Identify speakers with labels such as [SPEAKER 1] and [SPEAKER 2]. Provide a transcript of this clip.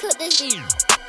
[SPEAKER 1] cook this beat.